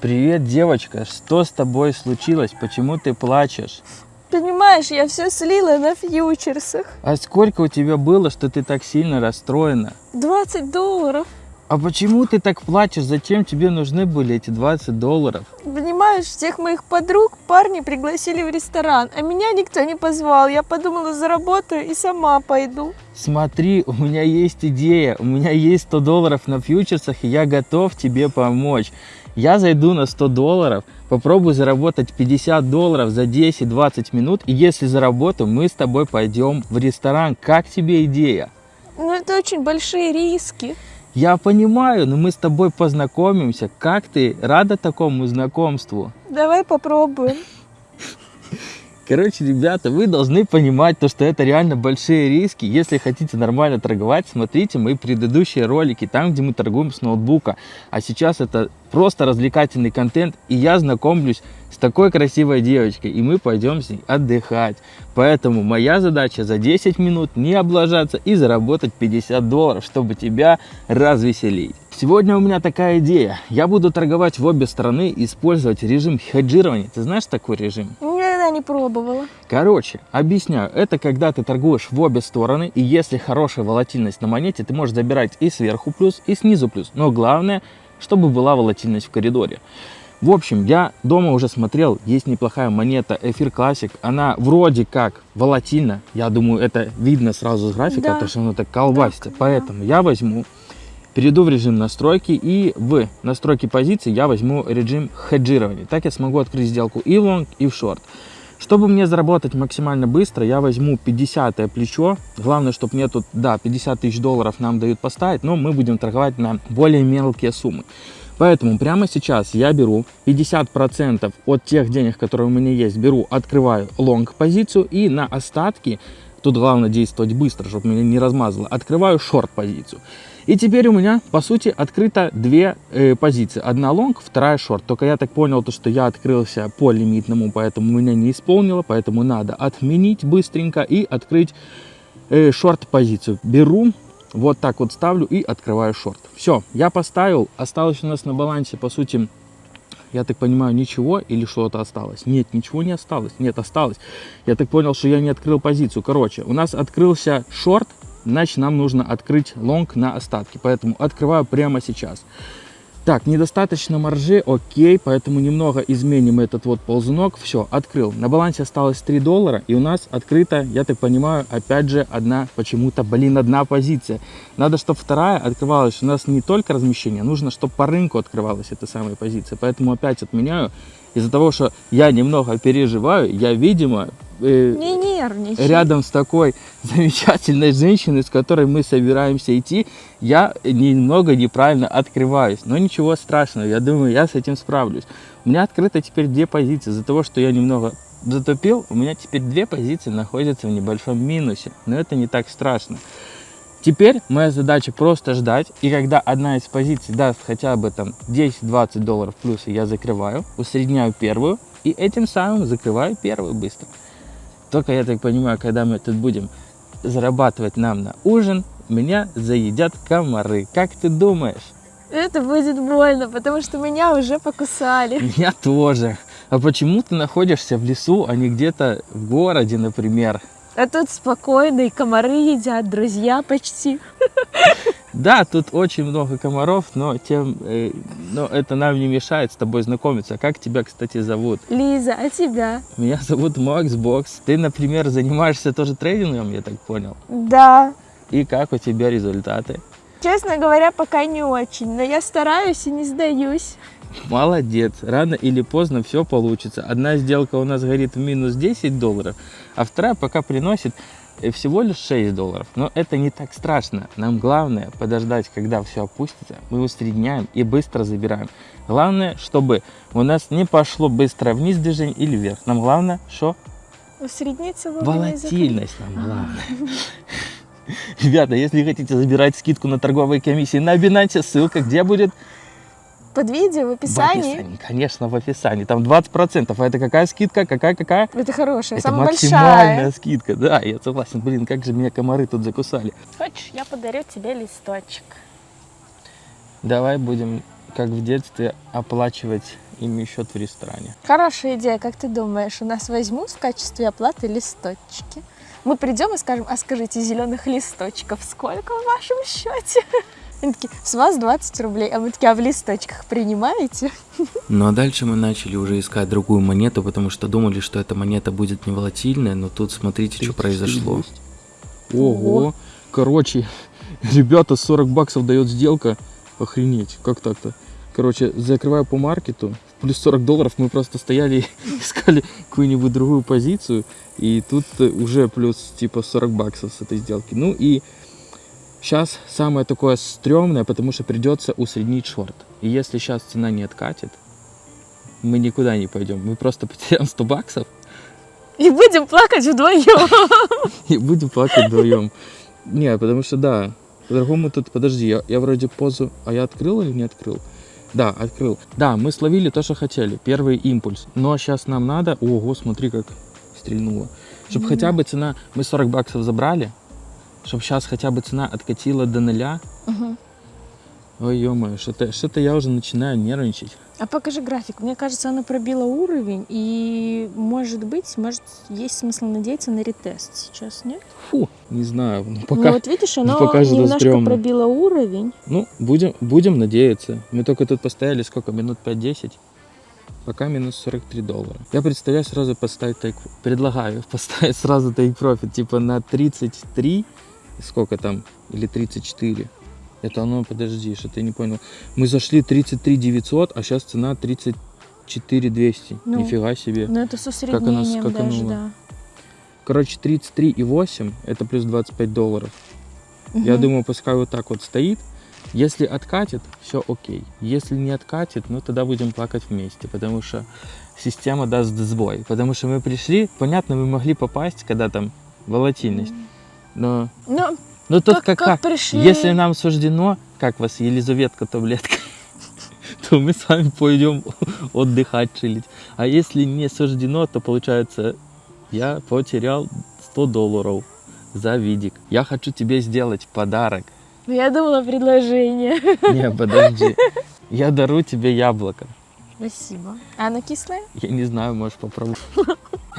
Привет, девочка. Что с тобой случилось? Почему ты плачешь? Понимаешь, я все слила на фьючерсах. А сколько у тебя было, что ты так сильно расстроена? 20 долларов. А почему ты так плачешь? Зачем тебе нужны были эти 20 долларов? Понимаешь, всех моих подруг парни пригласили в ресторан, а меня никто не позвал. Я подумала, заработаю и сама пойду. Смотри, у меня есть идея, у меня есть 100 долларов на фьючерсах, и я готов тебе помочь. Я зайду на 100 долларов, попробую заработать 50 долларов за 10-20 минут, и если заработаю, мы с тобой пойдем в ресторан. Как тебе идея? Но это очень большие риски. Я понимаю, но мы с тобой познакомимся. Как ты рада такому знакомству? Давай попробуем. Короче, ребята, вы должны понимать, то, что это реально большие риски. Если хотите нормально торговать, смотрите мои предыдущие ролики, там, где мы торгуем с ноутбука. А сейчас это просто развлекательный контент, и я знакомлюсь с такой красивой девочкой, и мы пойдем с ней отдыхать. Поэтому моя задача за 10 минут не облажаться и заработать 50 долларов, чтобы тебя развеселить. Сегодня у меня такая идея. Я буду торговать в обе стороны, использовать режим хеджирования. Ты знаешь такой режим? Никогда не пробовала. Короче, объясняю. Это когда ты торгуешь в обе стороны, и если хорошая волатильность на монете, ты можешь забирать и сверху плюс, и снизу плюс. Но главное, чтобы была волатильность в коридоре. В общем, я дома уже смотрел, есть неплохая монета Эфир Classic. Она вроде как волатильна. Я думаю, это видно сразу с графика, Да. потому что она так колбасится. Так, да. Поэтому я возьму, перейду в режим настройки и в настройки позиции я возьму режим хеджирования. Так я смогу открыть сделку и в лонг, и в шорт. Чтобы мне заработать максимально быстро, я возьму 50 плечо. Главное, чтобы мне тут, да, 50 тысяч долларов нам дают поставить, но мы будем торговать на более мелкие суммы. Поэтому прямо сейчас я беру 50% от тех денег, которые у меня есть, беру, открываю лонг позицию и на остатки, тут главное действовать быстро, чтобы меня не размазало, открываю шорт позицию. И теперь у меня, по сути, открыто две э, позиции. Одна лонг, вторая шорт. Только я так понял, то, что я открылся по лимитному, поэтому меня не исполнило. Поэтому надо отменить быстренько и открыть э, шорт позицию. Беру, вот так вот ставлю и открываю шорт. Все, я поставил. Осталось у нас на балансе, по сути, я так понимаю, ничего или что-то осталось? Нет, ничего не осталось. Нет, осталось. Я так понял, что я не открыл позицию. Короче, у нас открылся шорт, значит нам нужно открыть лонг на остатки. Поэтому открываю прямо сейчас. Так, недостаточно маржи, окей, поэтому немного изменим этот вот ползунок. Все, открыл. На балансе осталось 3 доллара, и у нас открыта, я так понимаю, опять же, одна, почему-то, блин, одна позиция. Надо, чтобы вторая открывалась. У нас не только размещение, нужно, чтобы по рынку открывалась эта самая позиция. Поэтому опять отменяю. Из-за того, что я немного переживаю, я, видимо, э, Не нервничай. рядом с такой замечательной женщиной, с которой мы собираемся идти, я немного неправильно открываюсь. Но ничего страшного, я думаю, я с этим справлюсь. У меня открыто теперь две позиции. За того, что я немного затупил, у меня теперь две позиции находятся в небольшом минусе. Но это не так страшно. Теперь моя задача просто ждать, и когда одна из позиций даст хотя бы там 10-20 долларов плюса, я закрываю, усредняю первую, и этим самым закрываю первую быстро. Только я так понимаю, когда мы тут будем зарабатывать нам на ужин, меня заедят комары. Как ты думаешь? Это будет больно, потому что меня уже покусали. Меня тоже. А почему ты находишься в лесу, а не где-то в городе, например? А тут спокойно, и комары едят, друзья почти. Да, тут очень много комаров, но, тем, э, но это нам не мешает с тобой знакомиться. Как тебя, кстати, зовут? Лиза, а тебя? Меня зовут Макс Бокс. Ты, например, занимаешься тоже трейдингом, я так понял. Да. И как у тебя результаты? Честно говоря, пока не очень, но я стараюсь и не сдаюсь. Молодец. Рано или поздно все получится. Одна сделка у нас горит в минус 10 долларов, а вторая пока приносит э, всего лишь 6 долларов. Но это не так страшно. Нам главное подождать, когда все опустится. Мы усредняем и быстро забираем. Главное, чтобы у нас не пошло быстро вниз движение или вверх. Нам главное, что? И закрыть. Волатильность нам главное. Ребята, если хотите забирать скидку на торговые комиссии на Binance, ссылка где будет? Под видео в В описании. описании, конечно, в описании. Там 20%. А это какая скидка? Какая-какая? Это хорошая, Это самая максимальная большая. скидка. Да, я согласен. Блин, как же меня комары тут закусали. Хочешь, я подарю тебе листочек. Давай будем, как в детстве, оплачивать ими счет в ресторане. Хорошая идея, как ты думаешь, у нас возьмут в качестве оплаты листочки? Мы придем и скажем, а скажите, зеленых листочков сколько в вашем счете? Они такие, с вас 20 рублей, а мы такие, а в листочках принимаете? Ну а дальше мы начали уже искать другую монету, потому что думали, что эта монета будет не волатильная, но тут смотрите, что произошло. Ого. Короче, ребята, 40 баксов дает сделка. Охренеть, как так-то? Короче, закрываю по маркету, плюс 40 долларов, мы просто стояли искали какую-нибудь другую позицию, и тут уже плюс типа 40 баксов с этой сделки. Ну и сейчас самое такое стрёмное, потому что придется усреднить шорт. И если сейчас цена не откатит, мы никуда не пойдем, мы просто потеряем 100 баксов, И будем плакать вдвоем. и будем плакать вдвоем. Не, потому что да, по-другому тут, подожди, я, я вроде позу, а я открыл или не открыл? Да, открыл. Да, мы словили то, что хотели, первый импульс. Но сейчас нам надо, ого, смотри, как стрельнуло. Чтобы Мгм. хотя бы цена, мы 40 баксов забрали, чтобы сейчас хотя бы цена откатила до нуля. Мгм. Ой, ё что-то что я уже начинаю нервничать. А покажи график. Мне кажется, она пробила уровень, и может быть, может, есть смысл надеяться на ретест сейчас, нет? Фу, не знаю, ну Ну пока, вот видишь, она пока немножко стрёмно. пробила уровень. ну, будем, будем надеяться. Мы только тут постояли сколько, минут 5-10? Пока минус 43 доллара. Я представляю сразу поставить тайк... Предлагаю поставить сразу тайк профит типа на 33, сколько там, или 34. Это оно, подожди, что ты не понял. Мы зашли 33 900, а сейчас цена 34 200. Ну, Нифига себе. Но это с оно усреднением даже, скакануло? да. Короче, 33,8 это плюс 25 долларов. Я Мгм. думаю, пускай вот так вот стоит. Если откатит, все окей. Если не откатит, ну тогда будем плакать вместе, потому что система даст сбой. Потому что мы пришли, понятно, мы могли попасть, когда там волатильность. Но, Ну, но тут как, как, как пришли... Если нам суждено, как вас, Елизаветка таблетка, то мы с вами пойдем отдыхать, чилить. А если не суждено, то получается, я потерял 100 долларов за видик. Я хочу тебе сделать подарок. Ну, Я думала предложение. Не, подожди. Я дарю тебе яблоко. Спасибо. А оно кислое? Я не знаю, можешь попробовать.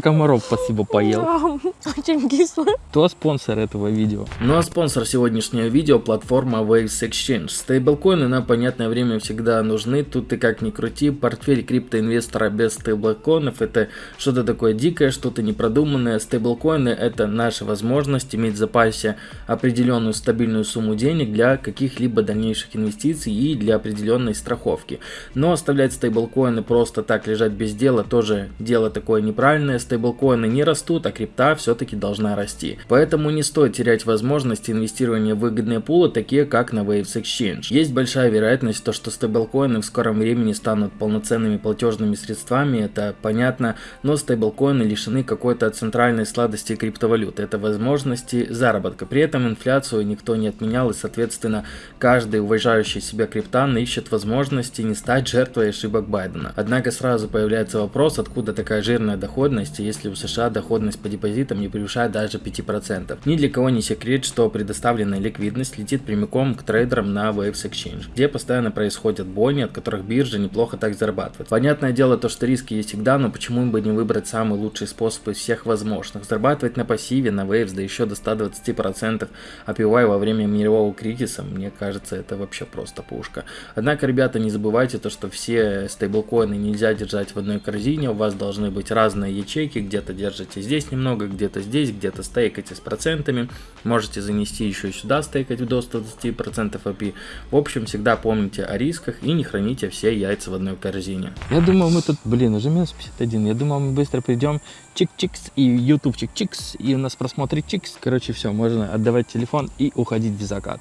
Комаров спасибо поел. Очень кислое. Кто спонсор этого видео? Ну а спонсор сегодняшнего видео платформа Waves Exchange. Стейблкоины на понятное время всегда нужны. Тут ты как ни крути, портфель криптоинвестора без стейблкоинов это что-то такое дикое, что-то непродуманное. Стейблкоины это наша возможность иметь в запасе определенную стабильную сумму денег для каких-либо дальнейших инвестиций и для определенной страховки. Но оставлять стейблкоины просто так лежать без дела тоже дело такое неправильное. Стейблкоины не растут, а крипта все-таки должна расти. Поэтому не стоит терять возможность инвестирования в выгодные пулы, такие как на Waves Exchange. Есть большая вероятность, то, что стейблкоины в скором времени станут полноценными платежными средствами, это понятно, но стейблкоины лишены какой-то центральной сладости криптовалюты. Это возможности заработка. При этом инфляцию никто не отменял и, соответственно, каждый уважающий себя криптан ищет возможности не стать жертвой ошибок Байдена. Однако сразу появляется вопрос, откуда такая жирная доходность, если у США доходность по депозитам не превышает даже 5%. Ни для кого не секрет, что предоставленная ликвидность летит прямиком к трейдерам на Waves Exchange, где постоянно происходят бойни, от которых биржа неплохо так зарабатывает. Понятное дело то, что риски есть всегда, но почему бы не выбрать самый лучший способ из всех возможных? Зарабатывать на пассиве, на Waves, да еще до 120% APY во время мирового кризиса, мне кажется, это вообще просто пушка. Однако, ребята, не забывайте то, что все стейблкоины нельзя держать в одной корзине, у вас должны быть разные ячейки, где-то держите здесь немного, где-то здесь, где-то стейкайте с процентами, можете занести еще и сюда стейкать до 120% API. В общем, всегда помните о рисках и не храните все яйца в одной корзине. Я думаю, мы тут, блин, уже минус 51, я думал, мы быстро придем, чик-чикс, и YouTube чик-чикс, и у нас просмотры чикс. Короче, все, можно отдавать телефон и уходить в закат.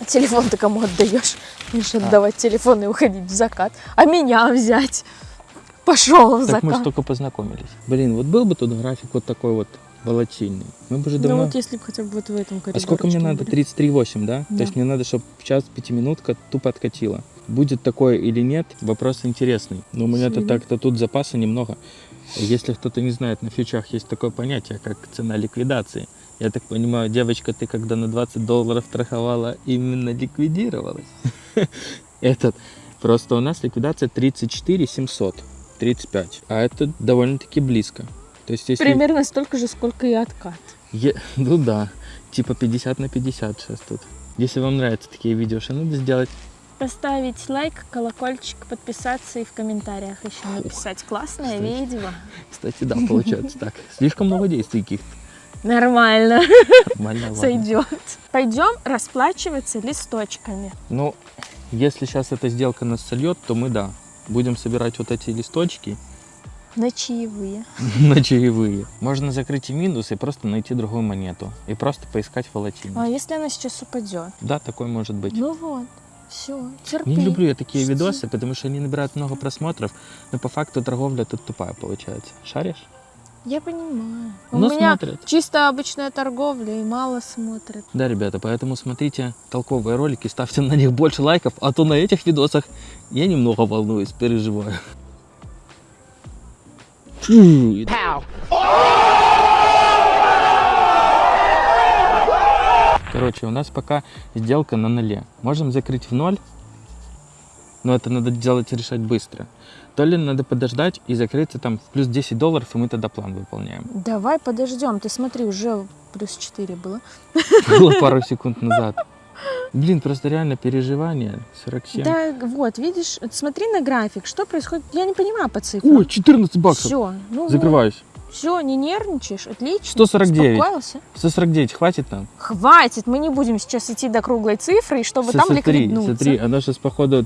А телефон ты кому отдаешь? Будешь А. отдавать телефон и уходить в закат. А меня взять? Пошел в Так мы же закат. только познакомились. Блин, вот был бы тут график вот такой вот волатильный. Мы бы уже Ну давно... вот если бы хотя бы вот в этом а сколько мне надо? коридорчике были. 33,8, да? Да. То есть мне надо, чтобы в час пятиминутка тупо откатила. Будет такое или нет, вопрос интересный. Но у меня-то так-то тут запаса немного. Если кто-то не знает, на фьючах есть такое понятие, как цена ликвидации. Я так понимаю, девочка, ты когда на 20 долларов страховала, именно ликвидировалась. Этот. Просто у нас ликвидация 34 700, 35. А это довольно-таки близко. То есть если... Примерно столько же, сколько и откат. Е- Ну да, типа 50 на 50 сейчас тут. Если вам нравятся такие видео, что надо сделать? Поставить лайк, колокольчик, подписаться и в комментариях еще написать. Классное кстати. видео. Кстати, да, получается так. Слишком много действий каких-то. Нормально, Нормально, ладно. сойдет. Пойдем расплачиваться листочками. Ну, если сейчас эта сделка нас сольет, то мы, да, будем собирать вот эти листочки На чаевые. на чаевые. Можно закрыть и минус, и просто найти другую монету. И просто поискать А волатильность. если она сейчас упадет? Да, такой может быть. Ну вот, все, терпи. Не люблю я такие жди. видосы, потому что они набирают много просмотров, но по факту торговля тут тупая получается. Шаришь? Я понимаю. У Но меня смотрят. чисто обычная торговля и мало смотрят. Да, ребята, поэтому смотрите толковые ролики, ставьте на них больше лайков, а то на этих видосах я немного волнуюсь, переживаю. Короче, у нас пока сделка на нуле. Можем закрыть в ноль, но это надо делать и решать быстро. То ли надо подождать и закрыться там в плюс 10 долларов, и мы тогда план выполняем. Давай подождем. Ты смотри, уже плюс 4 было. Было пару секунд назад. Блин, просто реально переживание. 47. Да, вот, видишь, смотри на график, что происходит. Я не понимаю по цифрам. Ой, 14 баксов. Все, ну Закрываюсь. Все, не нервничаешь, отлично. 149. Успокоился. 149, хватит нам? Хватит, мы не будем сейчас идти до круглой цифры, чтобы С- там смотри, ликвиднуться. смотри, оно сейчас походу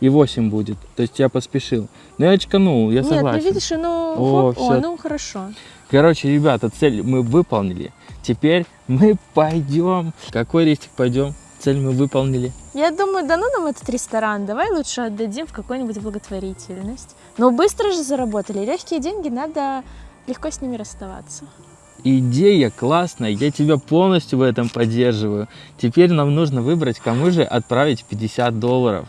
33,8 будет. То есть я поспешил. Но я очканул, я Нет, согласен. ну видишь, ну, О, хоп, о, всё. ну хорошо. Короче, ребята, цель мы выполнили. Теперь мы пойдем. Какой рейстик пойдем? Цель мы выполнили. Я думаю, да ну нам этот ресторан, давай лучше отдадим в какую-нибудь благотворительность. Но быстро же заработали, легкие деньги, надо легко с ними расставаться. Идея классная, я тебя полностью в этом поддерживаю. Теперь нам нужно выбрать, кому же отправить 50 долларов.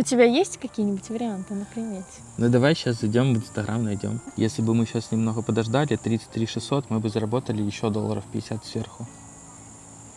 У тебя есть какие-нибудь варианты на примете? Ну давай сейчас зайдем в Инстаграм, найдем. Если бы мы сейчас немного подождали, 33 600, мы бы заработали еще долларов 50 сверху.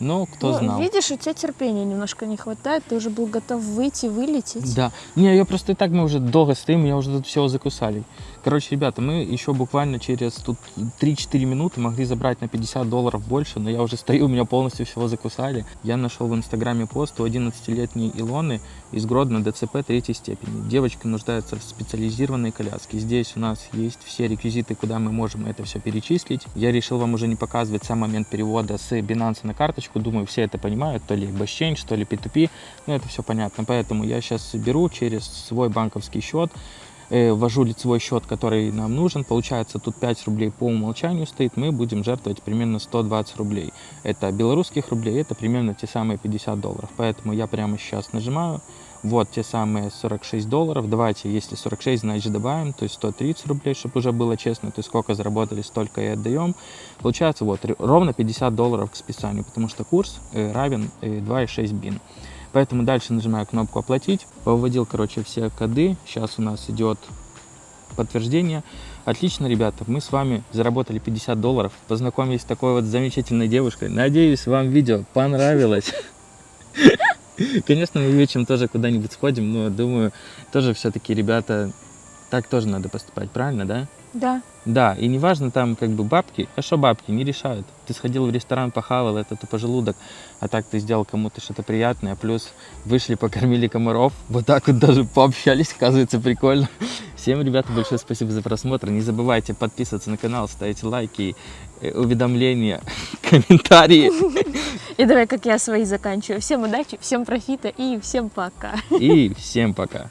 Ну, кто Ну, знал. Видишь, у тебя терпения немножко не хватает, ты уже был готов выйти, вылететь. Да. Не, я просто и так, мы уже долго стоим, меня уже тут все закусали. Короче, ребята, мы еще буквально через тут 3-4 минуты могли забрать на 50 долларов больше, но я уже стою, меня полностью всего закусали. Я нашел в Инстаграме пост у 11-летней Илоны из Гродно ДЦП третьей степени. Девочка нуждается в специализированной коляске. Здесь у нас есть все реквизиты, куда мы можем это все перечислить. Я решил вам уже не показывать сам момент перевода с Binance на карточку. Думаю, все это понимают, то ли Exchange, то ли P2P. Ну, это все понятно. Поэтому я сейчас беру через свой банковский счет, э, ввожу лицевой счет, который нам нужен. Получается, тут 5 рублей по умолчанию стоит. Мы будем жертвовать примерно 120 рублей. Это белорусских рублей, это примерно те самые 50 долларов. Поэтому я прямо сейчас нажимаю. Вот те самые 46 долларов. Давайте, если 46, значит добавим, то есть 130 рублей, чтобы уже было честно. То есть сколько заработали, столько и отдаем. Получается вот ровно 50 долларов к списанию, потому что курс э, равен э, 2,6 бин. Поэтому дальше нажимаю кнопку «Оплатить». Выводил, короче, все коды. Сейчас у нас идет подтверждение. Отлично, ребята, мы с вами заработали 50 долларов. Познакомились с такой вот замечательной девушкой. Надеюсь, вам видео понравилось. Конечно, мы вечером тоже куда-нибудь сходим, но думаю, тоже все-таки, ребята, так тоже надо поступать, правильно, да? Да. Да, и неважно там как бы бабки, а что бабки, не решают. Ты сходил в ресторан, похавал, это тупо желудок, а так ты сделал кому-то что-то приятное, плюс вышли, покормили комаров, вот так вот даже пообщались, оказывается, прикольно. Всем, ребята, большое спасибо за просмотр. Не забывайте подписываться на канал, ставить лайки, э, уведомления, комментарии. И давай, как я свои заканчиваю. Всем удачи, всем профита и всем пока. И всем пока.